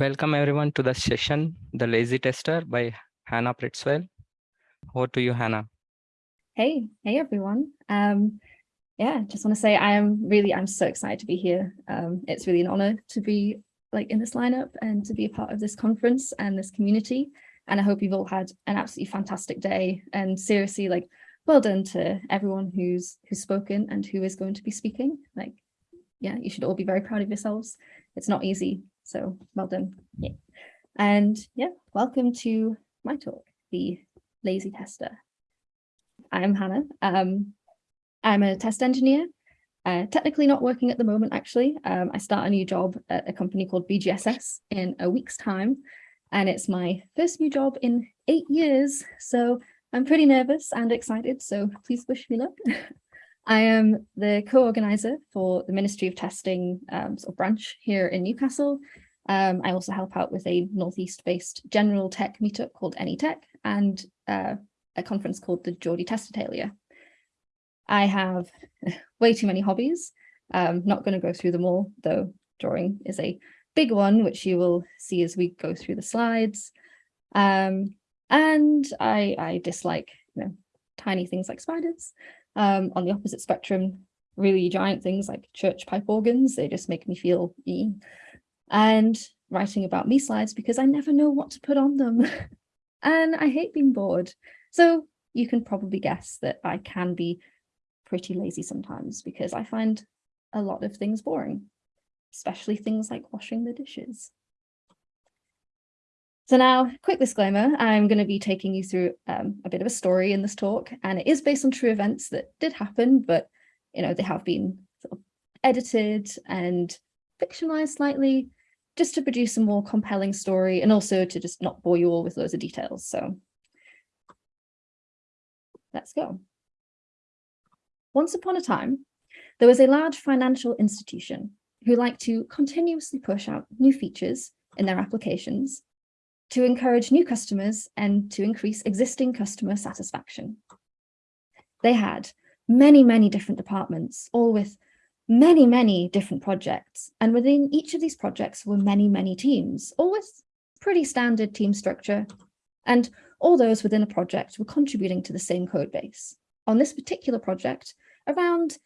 Welcome everyone to the session, The Lazy Tester by Hannah Pritzwell. Over to you, Hannah. Hey, hey everyone. Um, yeah, just want to say I am really, I'm so excited to be here. Um, it's really an honor to be like in this lineup and to be a part of this conference and this community. And I hope you've all had an absolutely fantastic day and seriously like well done to everyone who's who's spoken and who is going to be speaking. Like, yeah, you should all be very proud of yourselves. It's not easy so well done. Yeah. And yeah, welcome to my talk, The Lazy Tester. I'm Hannah. Um, I'm a test engineer, uh, technically not working at the moment, actually. Um, I start a new job at a company called BGSS in a week's time, and it's my first new job in eight years. So I'm pretty nervous and excited, so please wish me luck. I am the co-organizer for the Ministry of Testing um, sort of branch here in Newcastle. Um, I also help out with a Northeast-based general tech meetup called AnyTech and uh, a conference called the Geordie Testatalia. I have way too many hobbies. Um, not going to go through them all, though drawing is a big one, which you will see as we go through the slides. Um, and I, I dislike you know, tiny things like spiders. Um, on the opposite spectrum, really giant things like church pipe organs, they just make me feel e. And writing about me slides because I never know what to put on them. and I hate being bored. So you can probably guess that I can be pretty lazy sometimes because I find a lot of things boring, especially things like washing the dishes. So now, quick disclaimer, I'm going to be taking you through um, a bit of a story in this talk, and it is based on true events that did happen, but you know they have been sort of edited and fictionalized slightly, just to produce a more compelling story, and also to just not bore you all with loads of details. So let's go. Once upon a time, there was a large financial institution who liked to continuously push out new features in their applications to encourage new customers and to increase existing customer satisfaction. They had many, many different departments, all with many, many different projects. And within each of these projects were many, many teams, all with pretty standard team structure. And all those within a project were contributing to the same code base. On this particular project, around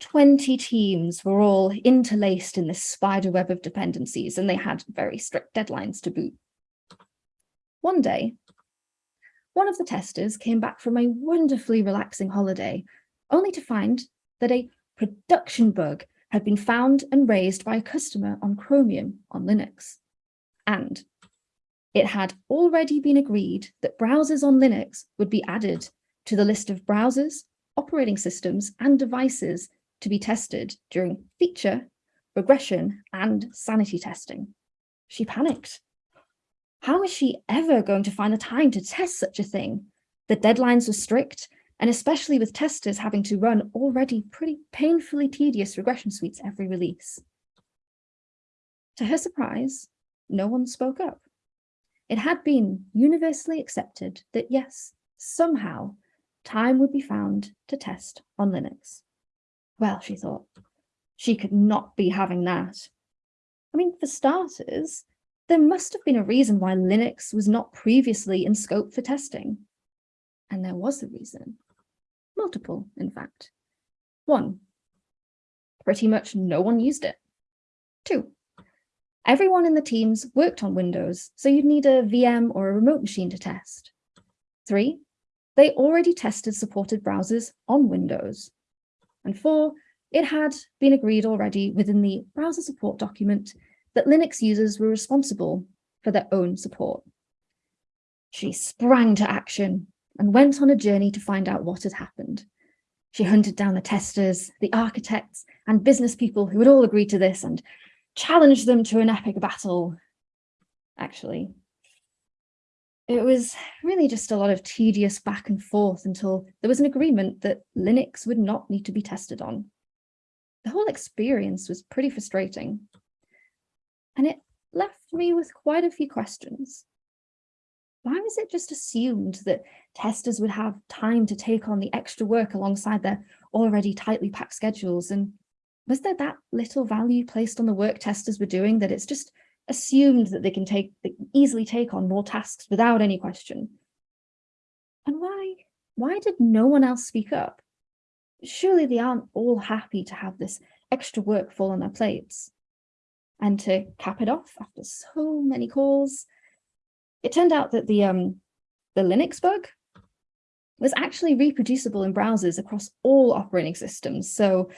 20 teams were all interlaced in this spider web of dependencies, and they had very strict deadlines to boot. One day, one of the testers came back from a wonderfully relaxing holiday, only to find that a production bug had been found and raised by a customer on Chromium on Linux. And it had already been agreed that browsers on Linux would be added to the list of browsers, operating systems, and devices to be tested during feature, regression, and sanity testing. She panicked how is she ever going to find the time to test such a thing? The deadlines were strict, and especially with testers having to run already pretty painfully tedious regression suites every release. To her surprise, no one spoke up. It had been universally accepted that yes, somehow, time would be found to test on Linux. Well, she thought, she could not be having that. I mean, for starters, there must have been a reason why Linux was not previously in scope for testing. And there was a reason. Multiple, in fact. One, pretty much no one used it. Two, everyone in the teams worked on Windows, so you'd need a VM or a remote machine to test. Three, they already tested supported browsers on Windows. And four, it had been agreed already within the browser support document that Linux users were responsible for their own support. She sprang to action and went on a journey to find out what had happened. She hunted down the testers, the architects, and business people who had all agreed to this and challenged them to an epic battle. Actually, it was really just a lot of tedious back and forth until there was an agreement that Linux would not need to be tested on. The whole experience was pretty frustrating and it left me with quite a few questions. Why was it just assumed that testers would have time to take on the extra work alongside their already tightly packed schedules? And was there that little value placed on the work testers were doing that it's just assumed that they can take they easily take on more tasks without any question. And why, why did no one else speak up? Surely they aren't all happy to have this extra work fall on their plates. And to cap it off after so many calls, it turned out that the, um, the Linux bug was actually reproducible in browsers across all operating systems. So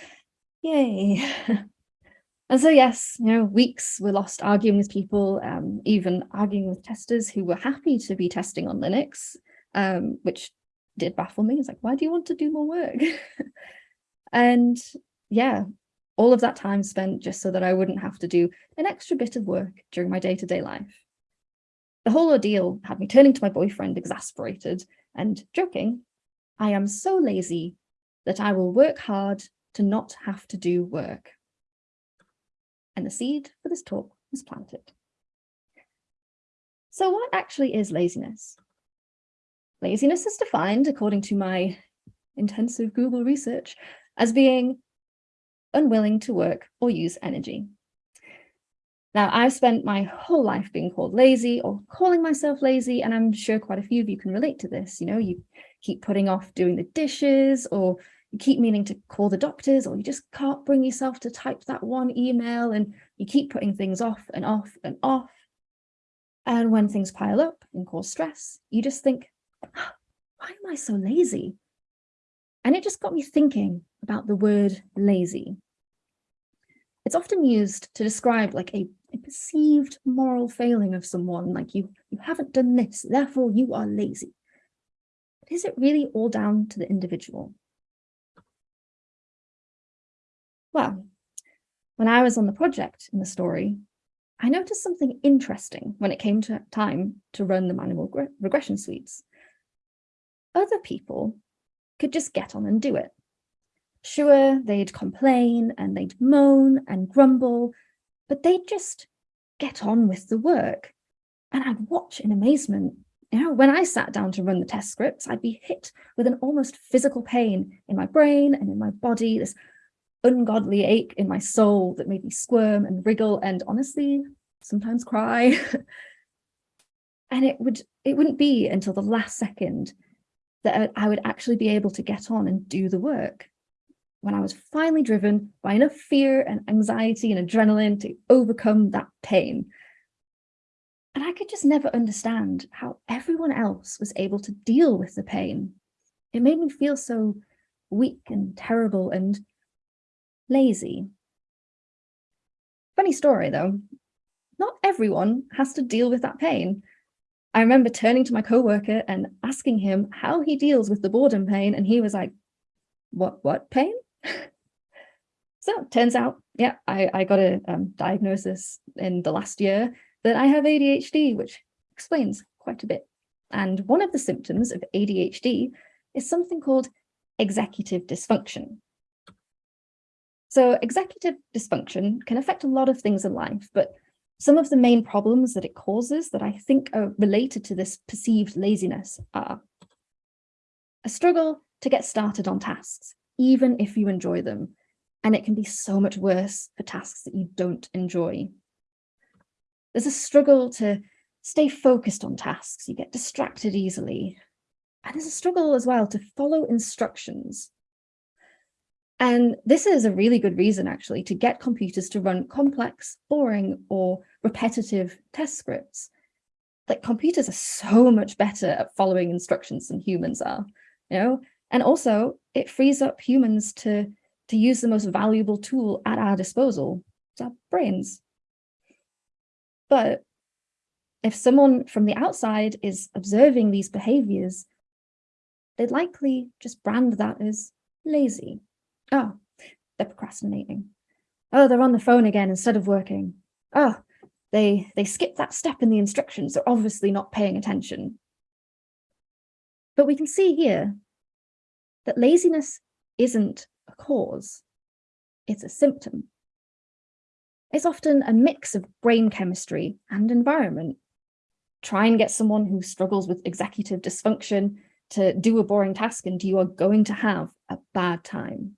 yay. and so yes, you know, weeks were lost arguing with people, um, even arguing with testers who were happy to be testing on Linux, um, which did baffle me. It's like, why do you want to do more work? and yeah, all of that time spent just so that I wouldn't have to do an extra bit of work during my day-to-day -day life. The whole ordeal had me turning to my boyfriend exasperated and joking, I am so lazy that I will work hard to not have to do work. And the seed for this talk was planted. So what actually is laziness? Laziness is defined, according to my intensive Google research, as being unwilling to work or use energy. Now, I've spent my whole life being called lazy or calling myself lazy, and I'm sure quite a few of you can relate to this. You know, you keep putting off doing the dishes, or you keep meaning to call the doctors, or you just can't bring yourself to type that one email, and you keep putting things off and off and off. And when things pile up and cause stress, you just think, why am I so lazy? And it just got me thinking about the word lazy. It's often used to describe like a a perceived moral failing of someone, like you, you haven't done this, therefore you are lazy. But is it really all down to the individual? Well, when I was on the project in the story, I noticed something interesting when it came to time to run the manual regression suites. Other people could just get on and do it. Sure, they'd complain and they'd moan and grumble but they'd just get on with the work. And I'd watch in amazement. You know, when I sat down to run the test scripts, I'd be hit with an almost physical pain in my brain and in my body, this ungodly ache in my soul that made me squirm and wriggle and honestly, sometimes cry. and it would it wouldn't be until the last second that I would actually be able to get on and do the work when I was finally driven by enough fear and anxiety and adrenaline to overcome that pain. And I could just never understand how everyone else was able to deal with the pain. It made me feel so weak and terrible and lazy. Funny story though, not everyone has to deal with that pain. I remember turning to my coworker and asking him how he deals with the boredom pain and he was like, what, what pain? so turns out, yeah, I, I got a um, diagnosis in the last year that I have ADHD, which explains quite a bit. And one of the symptoms of ADHD is something called executive dysfunction. So executive dysfunction can affect a lot of things in life, but some of the main problems that it causes that I think are related to this perceived laziness are a struggle to get started on tasks even if you enjoy them. And it can be so much worse for tasks that you don't enjoy. There's a struggle to stay focused on tasks. You get distracted easily. And there's a struggle as well to follow instructions. And this is a really good reason, actually, to get computers to run complex, boring, or repetitive test scripts. Like computers are so much better at following instructions than humans are. You know, and also it frees up humans to, to use the most valuable tool at our disposal, our brains. But if someone from the outside is observing these behaviors, they'd likely just brand that as lazy. Oh, they're procrastinating. Oh, they're on the phone again instead of working. Oh, they, they skipped that step in the instructions. They're obviously not paying attention. But we can see here that laziness isn't a cause, it's a symptom. It's often a mix of brain chemistry and environment. Try and get someone who struggles with executive dysfunction to do a boring task and you are going to have a bad time.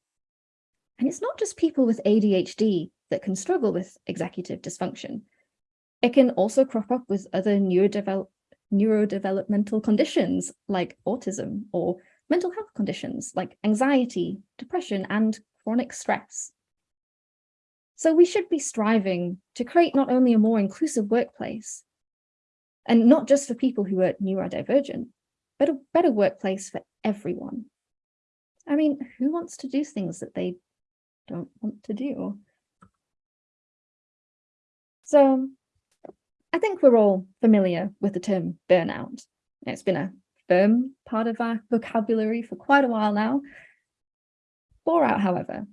And it's not just people with ADHD that can struggle with executive dysfunction. It can also crop up with other neurodevelop neurodevelopmental conditions like autism or mental health conditions like anxiety, depression, and chronic stress. So we should be striving to create not only a more inclusive workplace, and not just for people who are neurodivergent, but a better workplace for everyone. I mean, who wants to do things that they don't want to do? So I think we're all familiar with the term burnout. It's been a firm part of our vocabulary for quite a while now. Bore out, however,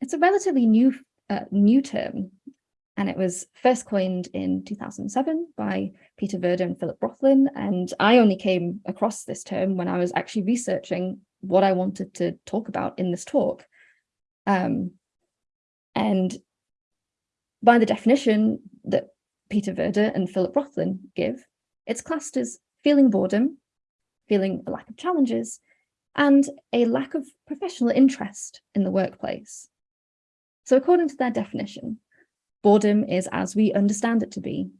it's a relatively new, uh, new term, and it was first coined in 2007 by Peter Werder and Philip Rothlin, and I only came across this term when I was actually researching what I wanted to talk about in this talk. Um, and by the definition that Peter Werder and Philip Rothlin give, it's classed as feeling boredom, feeling a lack of challenges, and a lack of professional interest in the workplace. So according to their definition, boredom is as we understand it to be.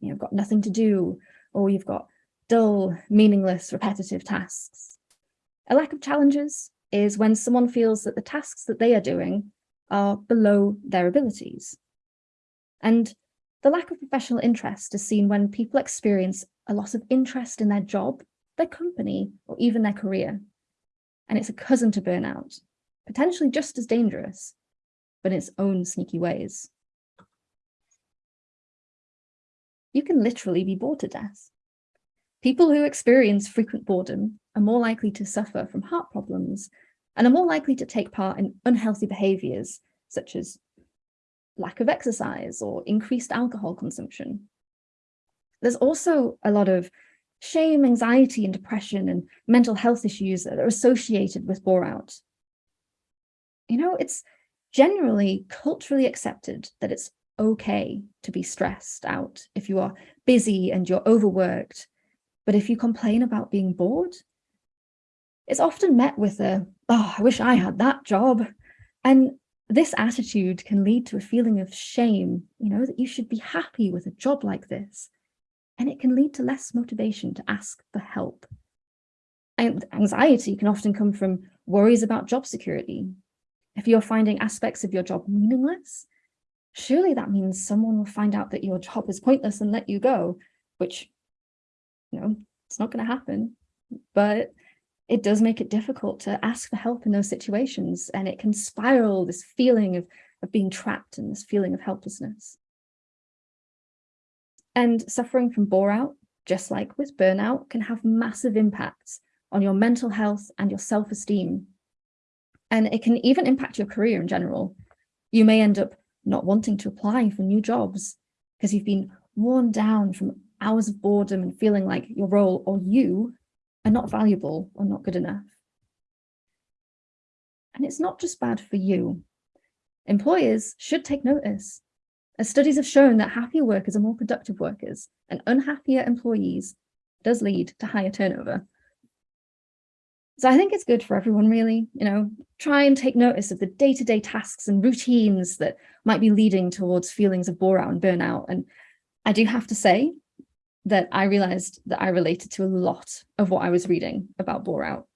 You've got nothing to do, or you've got dull, meaningless, repetitive tasks. A lack of challenges is when someone feels that the tasks that they are doing are below their abilities. And the lack of professional interest is seen when people experience a loss of interest in their job, their company, or even their career. And it's a cousin to burnout, potentially just as dangerous, but in its own sneaky ways. You can literally be bored to death. People who experience frequent boredom are more likely to suffer from heart problems and are more likely to take part in unhealthy behaviours such as lack of exercise or increased alcohol consumption. There's also a lot of shame, anxiety and depression and mental health issues that are associated with bore out. You know, it's generally culturally accepted that it's okay to be stressed out if you are busy and you're overworked. But if you complain about being bored, it's often met with a, oh, I wish I had that job. And this attitude can lead to a feeling of shame, you know, that you should be happy with a job like this. And it can lead to less motivation to ask for help. And anxiety can often come from worries about job security. If you're finding aspects of your job meaningless, surely that means someone will find out that your job is pointless and let you go, which, you know, it's not going to happen. But it does make it difficult to ask for help in those situations and it can spiral this feeling of, of being trapped and this feeling of helplessness. And suffering from bore out, just like with burnout, can have massive impacts on your mental health and your self-esteem. And it can even impact your career in general. You may end up not wanting to apply for new jobs because you've been worn down from hours of boredom and feeling like your role or you are not valuable or not good enough. And it's not just bad for you. Employers should take notice, as studies have shown that happier workers are more productive workers and unhappier employees does lead to higher turnover. So I think it's good for everyone really, you know, try and take notice of the day-to-day -day tasks and routines that might be leading towards feelings of bore out and burnout. And I do have to say that I realized that I related to a lot of what I was reading about bore out,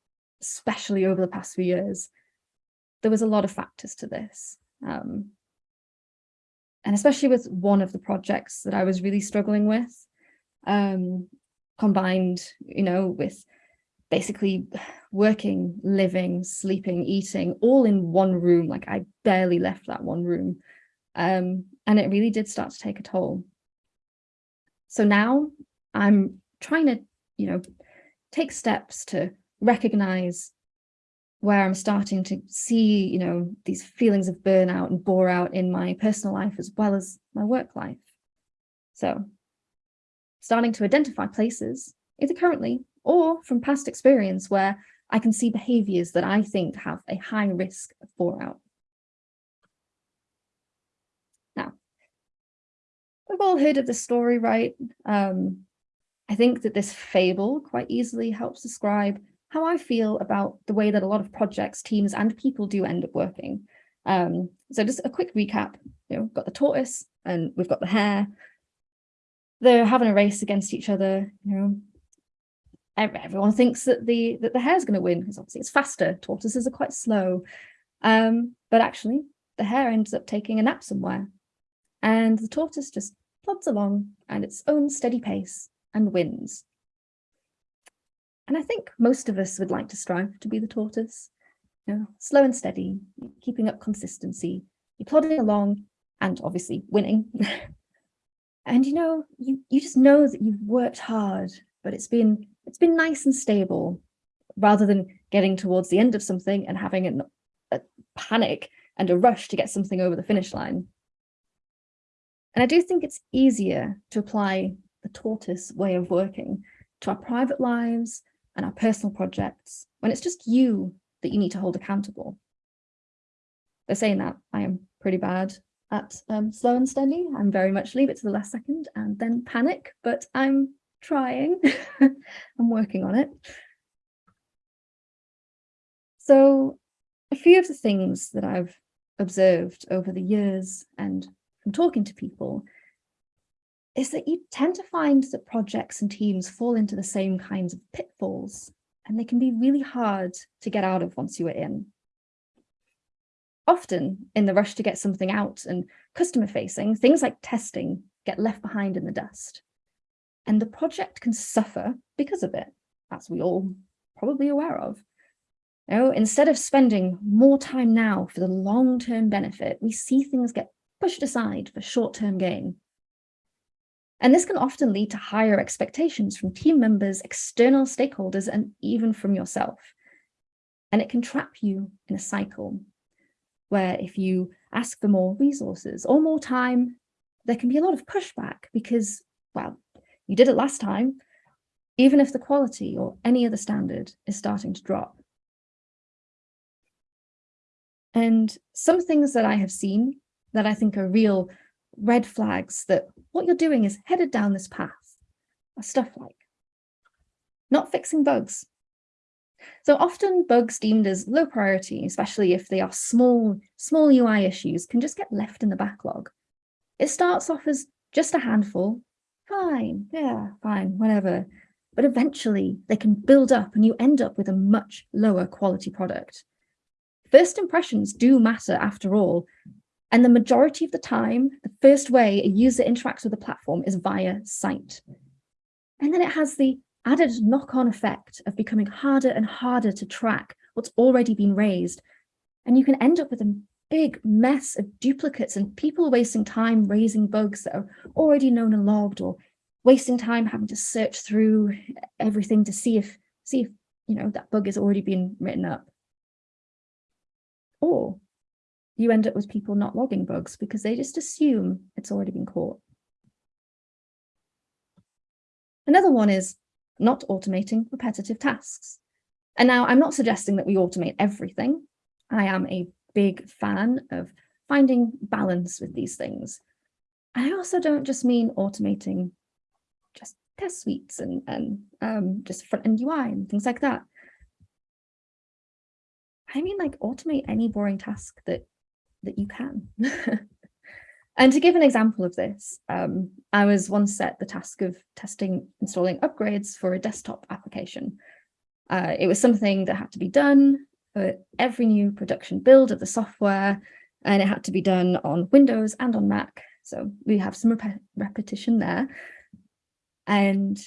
especially over the past few years. There was a lot of factors to this. Um, and especially with one of the projects that I was really struggling with, um, combined, you know, with basically working, living, sleeping, eating, all in one room. Like I barely left that one room. Um, and it really did start to take a toll. So now I'm trying to, you know, take steps to recognize where I'm starting to see, you know, these feelings of burnout and bore out in my personal life as well as my work life. So starting to identify places, either currently or from past experience where I can see behaviors that I think have a high risk of bore out. We've all heard of the story, right? Um, I think that this fable quite easily helps describe how I feel about the way that a lot of projects, teams and people do end up working. Um, so just a quick recap, you know, got the tortoise and we've got the hare. they're having a race against each other, you know, everyone thinks that the that the hare's going to win because obviously it's faster. Tortoises are quite slow. Um, but actually the hare ends up taking a nap somewhere and the tortoise just plods along at its own steady pace and wins. And I think most of us would like to strive to be the tortoise, you know, slow and steady, keeping up consistency, you're plodding along and obviously winning. and you know, you, you just know that you've worked hard, but it's been it's been nice and stable rather than getting towards the end of something and having an, a panic and a rush to get something over the finish line. And I do think it's easier to apply the tortoise way of working to our private lives and our personal projects when it's just you that you need to hold accountable. They're saying that I am pretty bad at um, slow and steady. I'm very much leave it to the last second and then panic, but I'm trying. I'm working on it. So a few of the things that I've observed over the years and from talking to people is that you tend to find that projects and teams fall into the same kinds of pitfalls and they can be really hard to get out of once you are in. Often in the rush to get something out and customer facing, things like testing get left behind in the dust and the project can suffer because of it, as we all probably aware of. You know, instead of spending more time now for the long-term benefit, we see things get pushed aside for short-term gain. And this can often lead to higher expectations from team members, external stakeholders, and even from yourself. And it can trap you in a cycle where if you ask for more resources or more time, there can be a lot of pushback because, well, you did it last time, even if the quality or any other standard is starting to drop. And some things that I have seen that I think are real red flags that what you're doing is headed down this path are stuff like not fixing bugs. So often bugs deemed as low priority, especially if they are small, small UI issues, can just get left in the backlog. It starts off as just a handful fine, yeah, fine, whatever. But eventually they can build up and you end up with a much lower quality product. First impressions do matter after all. And the majority of the time, the first way a user interacts with the platform is via sight. And then it has the added knock-on effect of becoming harder and harder to track what's already been raised. And you can end up with a big mess of duplicates and people wasting time raising bugs that are already known and logged or wasting time having to search through everything to see if see if you know that bug has already been written up or you end up with people not logging bugs because they just assume it's already been caught another one is not automating repetitive tasks and now i'm not suggesting that we automate everything i am a big fan of finding balance with these things. I also don't just mean automating just test suites and, and um, just front-end UI and things like that. I mean like automate any boring task that that you can. and to give an example of this, um, I was once set the task of testing installing upgrades for a desktop application. Uh, it was something that had to be done for every new production build of the software, and it had to be done on Windows and on Mac. So we have some rep repetition there. And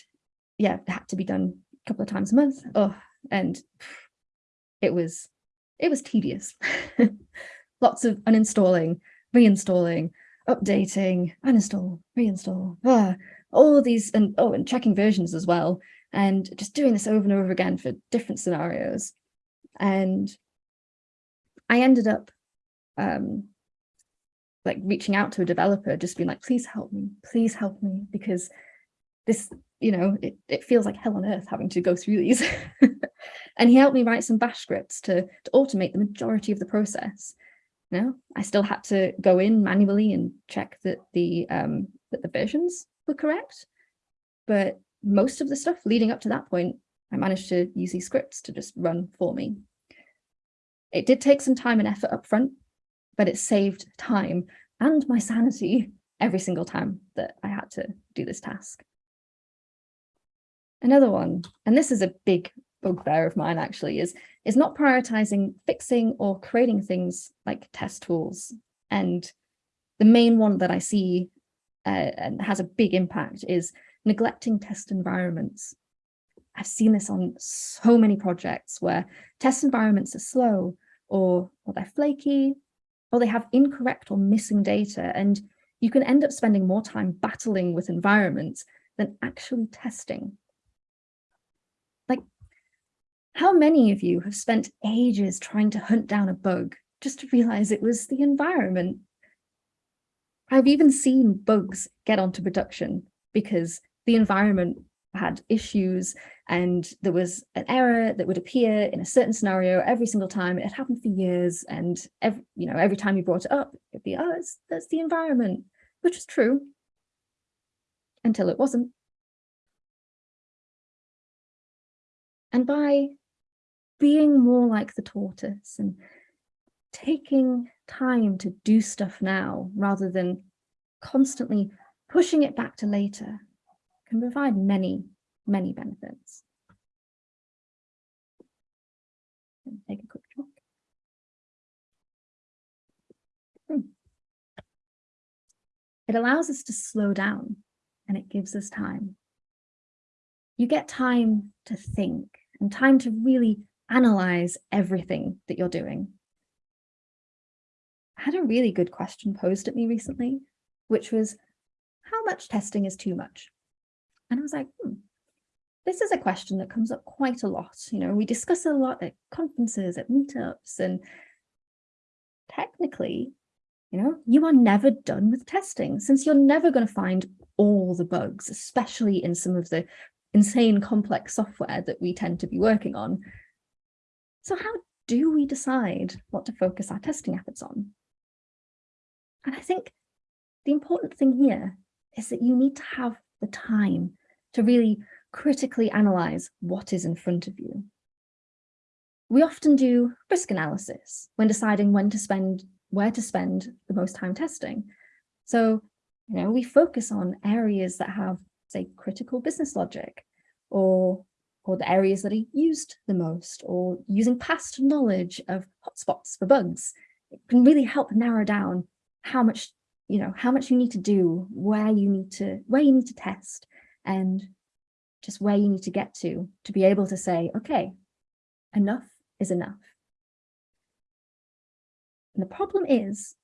yeah, it had to be done a couple of times a month. Oh, and it was it was tedious. Lots of uninstalling, reinstalling, updating, uninstall, reinstall, ah, all these and oh, and checking versions as well. And just doing this over and over again for different scenarios. And I ended up um, like reaching out to a developer, just being like, please help me, please help me, because this, you know, it, it feels like hell on earth having to go through these. and he helped me write some bash scripts to, to automate the majority of the process. Know, I still had to go in manually and check that the um, that the versions were correct. But most of the stuff leading up to that point, I managed to use these scripts to just run for me. It did take some time and effort up front, but it saved time and my sanity every single time that I had to do this task. Another one, and this is a big bugbear of mine actually, is, is not prioritizing fixing or creating things like test tools. And the main one that I see uh, and has a big impact is neglecting test environments. I've seen this on so many projects where test environments are slow or, or they're flaky or they have incorrect or missing data and you can end up spending more time battling with environments than actually testing. How many of you have spent ages trying to hunt down a bug just to realize it was the environment? I've even seen bugs get onto production because the environment had issues and there was an error that would appear in a certain scenario every single time. It happened for years and every, you know, every time you brought it up, it'd be, oh, it's, that's the environment, which is true until it wasn't. And by being more like the tortoise and taking time to do stuff now rather than constantly pushing it back to later can provide many, many benefits. Take a quick look. Hmm. It allows us to slow down and it gives us time. You get time to think and time to really analyze everything that you're doing. I had a really good question posed at me recently, which was, how much testing is too much? And I was like, hmm, this is a question that comes up quite a lot. You know, we discuss it a lot at conferences, at meetups, and technically, you know, you are never done with testing since you're never going to find all the bugs, especially in some of the insane complex software that we tend to be working on. So how do we decide what to focus our testing efforts on? And I think the important thing here is that you need to have the time to really critically analyze what is in front of you. We often do risk analysis when deciding when to spend, where to spend the most time testing. So, you know, we focus on areas that have, say, critical business logic or, or the areas that are used the most or using past knowledge of hotspots for bugs. It can really help narrow down how much, you know, how much you need to do, where you need to, where you need to test and just where you need to get to, to be able to say, okay, enough is enough. And the problem is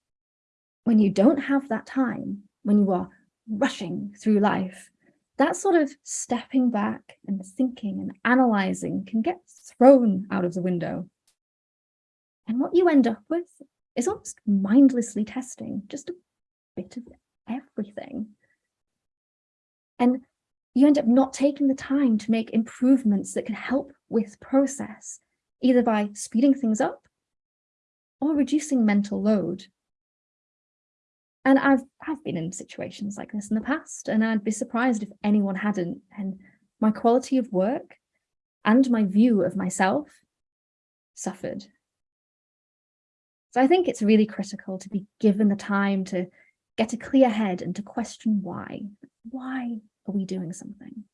when you don't have that time, when you are rushing through life, that sort of stepping back and thinking and analyzing can get thrown out of the window. And what you end up with is almost mindlessly testing just a bit of everything. And you end up not taking the time to make improvements that can help with process, either by speeding things up or reducing mental load. And I've, I've been in situations like this in the past, and I'd be surprised if anyone hadn't. And my quality of work and my view of myself suffered. So I think it's really critical to be given the time to get a clear head and to question why. Why are we doing something?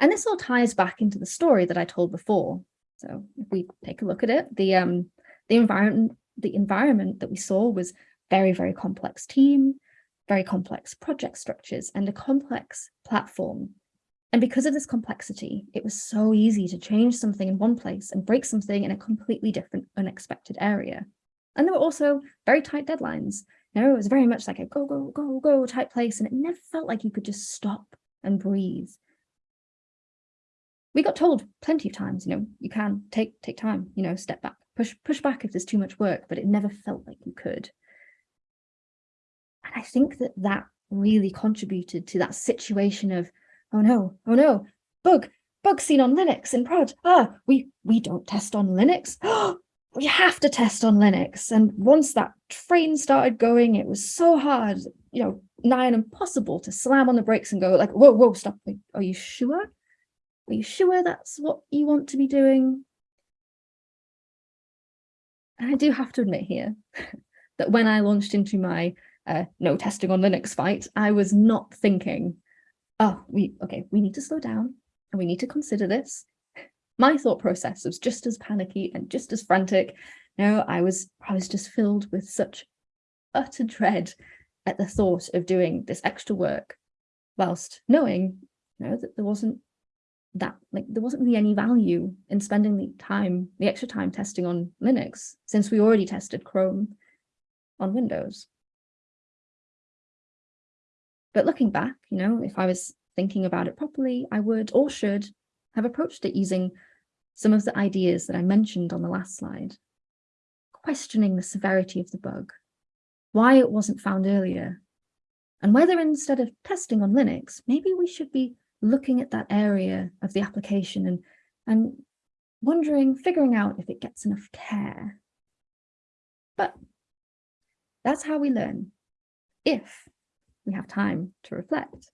And this all ties back into the story that I told before. So if we take a look at it, the um, the environment the environment that we saw was very, very complex team, very complex project structures, and a complex platform. And because of this complexity, it was so easy to change something in one place and break something in a completely different, unexpected area. And there were also very tight deadlines. No, it was very much like a go, go, go, go type place. And it never felt like you could just stop and breathe. We got told plenty of times, you know, you can take take time, you know, step back, push push back if there's too much work, but it never felt like you could. And I think that that really contributed to that situation of, oh no, oh no, bug, bug seen on Linux in prod. Ah, we we don't test on Linux. we have to test on Linux. And once that train started going, it was so hard, you know, nigh impossible to slam on the brakes and go like, whoa, whoa, stop. Are you sure? Are you sure that's what you want to be doing? And I do have to admit here that when I launched into my uh, no testing on Linux fight, I was not thinking, oh, we okay, we need to slow down and we need to consider this. My thought process was just as panicky and just as frantic. No, I was I was just filled with such utter dread at the thought of doing this extra work whilst knowing you know that there wasn't that like there wasn't really any value in spending the time the extra time testing on linux since we already tested chrome on windows. But looking back you know if i was thinking about it properly i would or should have approached it using some of the ideas that i mentioned on the last slide questioning the severity of the bug why it wasn't found earlier, and whether instead of testing on Linux, maybe we should be looking at that area of the application and, and wondering, figuring out if it gets enough care. But that's how we learn, if we have time to reflect.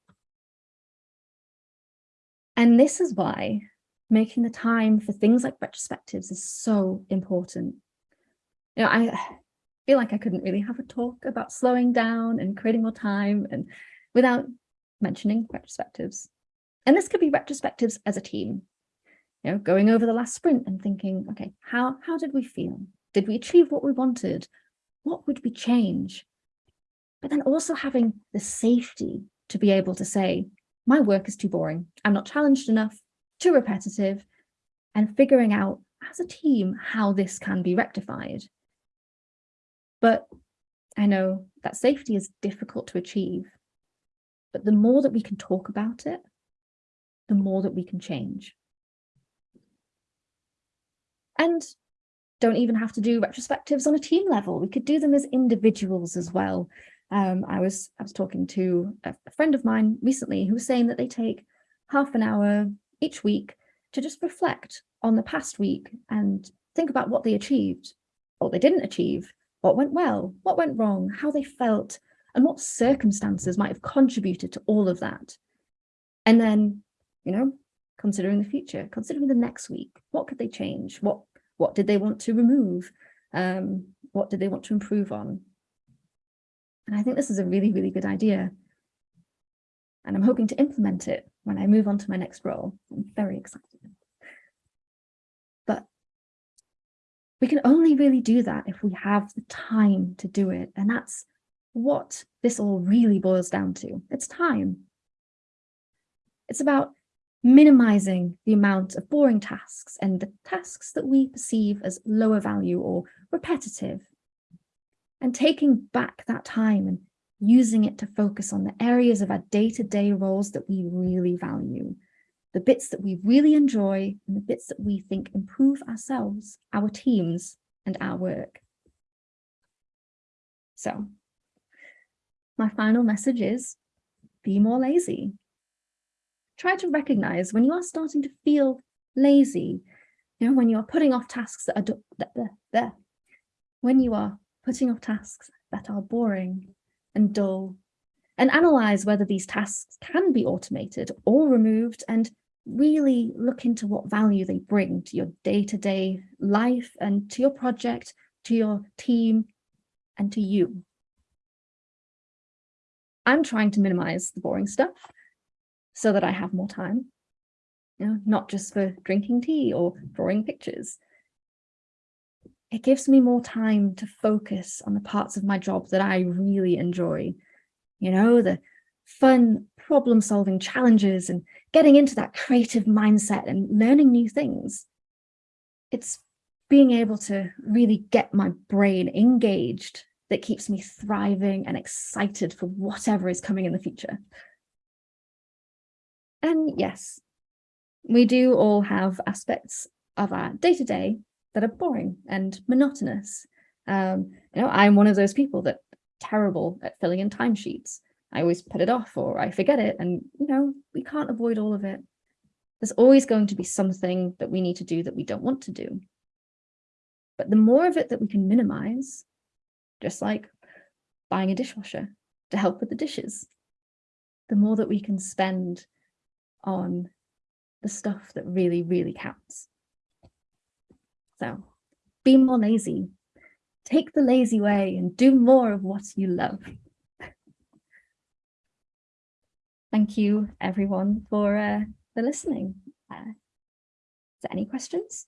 And this is why making the time for things like retrospectives is so important. You know, I feel like I couldn't really have a talk about slowing down and creating more time and without mentioning retrospectives. And this could be retrospectives as a team, you know, going over the last sprint and thinking, okay, how, how did we feel? Did we achieve what we wanted? What would we change? But then also having the safety to be able to say, my work is too boring. I'm not challenged enough, too repetitive, and figuring out as a team how this can be rectified. But I know that safety is difficult to achieve. But the more that we can talk about it, the more that we can change. And don't even have to do retrospectives on a team level. We could do them as individuals as well. Um, I was I was talking to a, a friend of mine recently who was saying that they take half an hour each week to just reflect on the past week and think about what they achieved, what they didn't achieve, what went well, what went wrong, how they felt, and what circumstances might have contributed to all of that. And then, you know, considering the future, considering the next week, what could they change? What, what did they want to remove? Um, what did they want to improve on? And I think this is a really, really good idea. And I'm hoping to implement it when I move on to my next role. I'm very excited. But we can only really do that if we have the time to do it. And that's what this all really boils down to. It's time. It's about minimizing the amount of boring tasks and the tasks that we perceive as lower value or repetitive and taking back that time and using it to focus on the areas of our day-to-day -day roles that we really value the bits that we really enjoy and the bits that we think improve ourselves, our teams and our work. So my final message is be more lazy. Try to recognize when you are starting to feel lazy, you know, when you are putting off tasks that are that, that, that, when you are putting off tasks that are boring and dull and analyze whether these tasks can be automated or removed and really look into what value they bring to your day-to-day -day life and to your project, to your team, and to you. I'm trying to minimize the boring stuff so that I have more time, you know, not just for drinking tea or drawing pictures. It gives me more time to focus on the parts of my job that I really enjoy. You know, the fun problem solving challenges and getting into that creative mindset and learning new things. It's being able to really get my brain engaged that keeps me thriving and excited for whatever is coming in the future. And yes, we do all have aspects of our day-to-day -day that are boring and monotonous. Um, you know, I'm one of those people that terrible at filling in timesheets. I always put it off or I forget it. And, you know, we can't avoid all of it. There's always going to be something that we need to do that we don't want to do. But the more of it that we can minimize, just like buying a dishwasher to help with the dishes, the more that we can spend on the stuff that really, really counts. So be more lazy. take the lazy way and do more of what you love. Thank you everyone for, uh, for listening. Uh, is there any questions?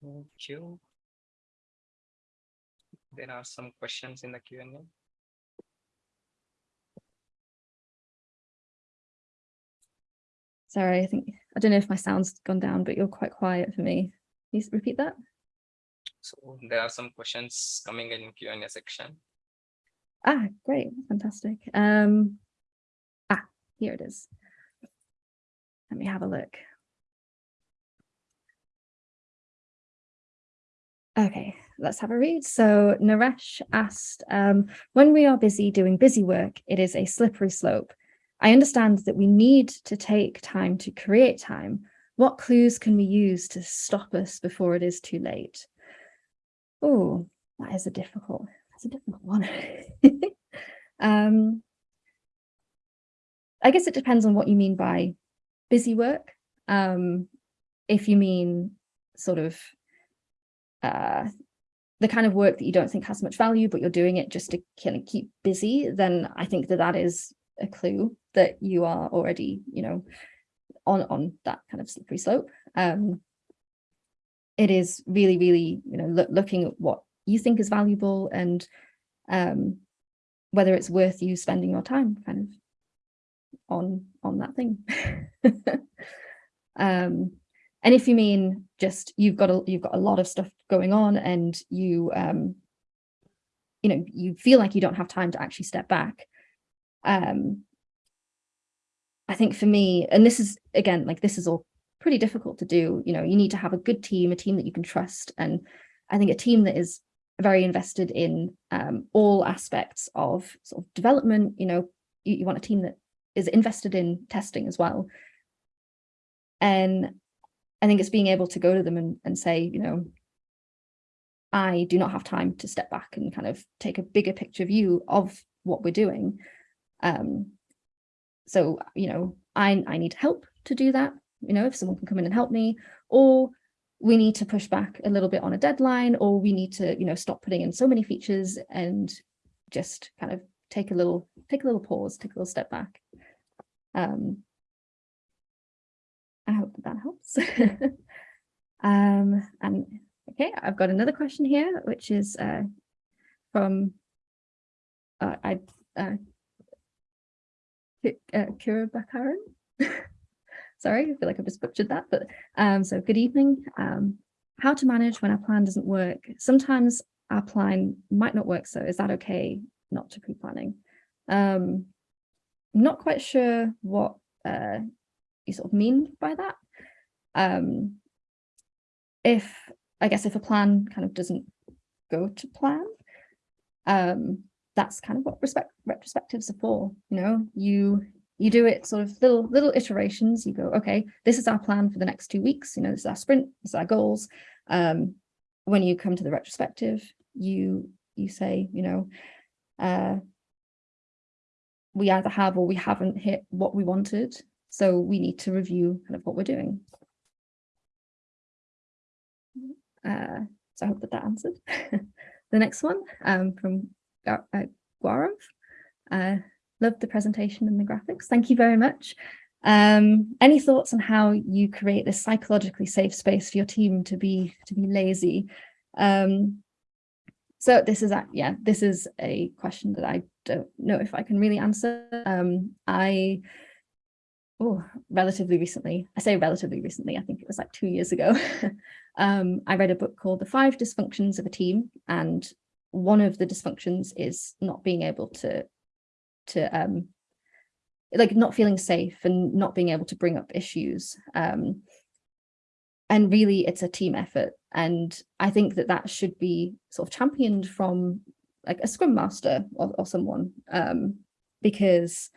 Thank you. There are some questions in the Q Sorry, I think, I don't know if my sound's gone down, but you're quite quiet for me. Please repeat that? So there are some questions coming in Q and A section. Ah, great, fantastic. Um, ah, here it is. Let me have a look. Okay, let's have a read. So Naresh asked, um, when we are busy doing busy work, it is a slippery slope. I understand that we need to take time to create time. What clues can we use to stop us before it is too late? Oh, that is a difficult, that's a difficult one. um, I guess it depends on what you mean by busy work. Um, if you mean sort of uh, the kind of work that you don't think has much value, but you're doing it just to kind of keep busy, then I think that that is a clue that you are already, you know, on, on that kind of slippery slope. Um, it is really, really, you know, look, looking at what you think is valuable and um, whether it's worth you spending your time kind of on on that thing. um, and if you mean just you've got a you've got a lot of stuff going on and you um, you know you feel like you don't have time to actually step back, um, I think for me, and this is again like this is all pretty difficult to do. You know, you need to have a good team, a team that you can trust, and I think a team that is very invested in um, all aspects of sort of development. You know, you, you want a team that is invested in testing as well. And I think it's being able to go to them and, and say, you know, I do not have time to step back and kind of take a bigger picture view of what we're doing. Um, so, you know, I, I need help to do that, you know, if someone can come in and help me, or we need to push back a little bit on a deadline, or we need to, you know, stop putting in so many features and just kind of take a little, take a little pause, take a little step back. Um, I hope that, that helps. um, and okay, I've got another question here, which is uh, from uh, I uh, uh, Kira Bakaran. Sorry, I feel like I've just butchered that, but um, so good evening. Um, how to manage when our plan doesn't work. Sometimes our plan might not work, so is that okay not to pre-planning? Um, not quite sure what uh, you sort of mean by that. Um, if, I guess if a plan kind of doesn't go to plan, um, that's kind of what respect retrospectives are for, you know, you you do it sort of little little iterations, you go, okay, this is our plan for the next two weeks, you know, this is our sprint, this is our goals. Um, when you come to the retrospective, you you say, you know, uh, we either have or we haven't hit what we wanted. So we need to review kind of what we're doing. Uh, so I hope that that answered. the next one um, from uh, Gaurav. Uh, loved the presentation and the graphics. Thank you very much. Um, any thoughts on how you create this psychologically safe space for your team to be to be lazy? Um, so this is a, yeah, this is a question that I don't know if I can really answer. Um, I, oh, relatively recently, I say relatively recently, I think it was like two years ago, um, I read a book called The Five Dysfunctions of a Team. And one of the dysfunctions is not being able to, to um, like not feeling safe and not being able to bring up issues. Um, and really it's a team effort. And I think that that should be sort of championed from like a scrum master or, or someone um, because,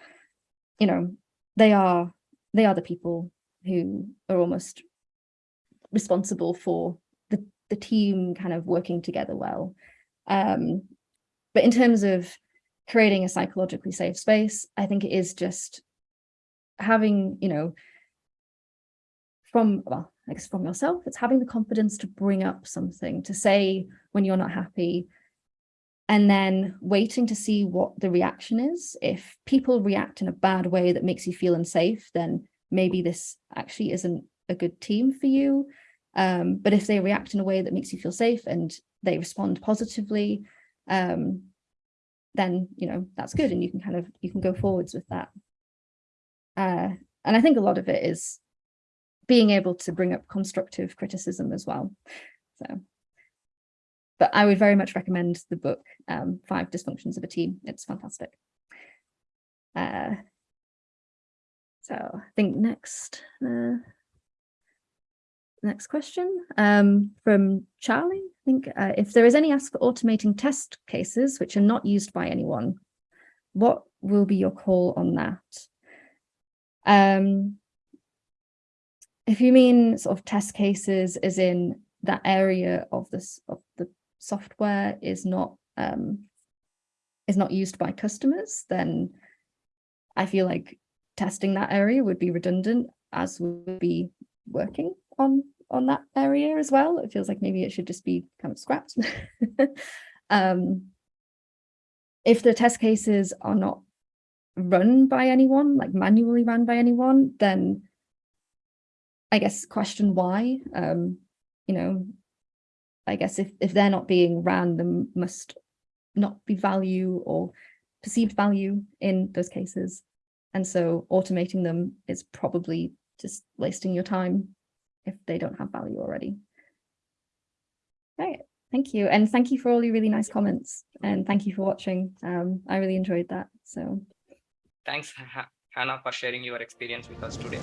you know, they are they are the people who are almost responsible for the, the team kind of working together well. Um, but in terms of creating a psychologically safe space, I think it is just having, you know, from, well, I guess from yourself, it's having the confidence to bring up something, to say when you're not happy, and then waiting to see what the reaction is. If people react in a bad way that makes you feel unsafe, then maybe this actually isn't a good team for you. Um, but if they react in a way that makes you feel safe and they respond positively, um, then, you know, that's good. And you can kind of, you can go forwards with that. Uh, and I think a lot of it is being able to bring up constructive criticism as well. So, but I would very much recommend the book, um, Five Dysfunctions of a Team. It's fantastic. Uh, so I think next, uh, next question um, from Charlie. I think uh, if there is any ask for automating test cases which are not used by anyone, what will be your call on that? Um, if you mean sort of test cases as in that area of this of the software is not um, is not used by customers, then I feel like testing that area would be redundant as would be working on on that area as well. It feels like maybe it should just be kind of scrapped. um, if the test cases are not run by anyone, like manually run by anyone, then I guess question why, um, you know, I guess if, if they're not being ran, there must not be value or perceived value in those cases. And so automating them is probably just wasting your time if they don't have value already. Right, thank you. And thank you for all your really nice comments. And thank you for watching. Um, I really enjoyed that. So Thanks, Ha- Hannah, for sharing your experience with us today.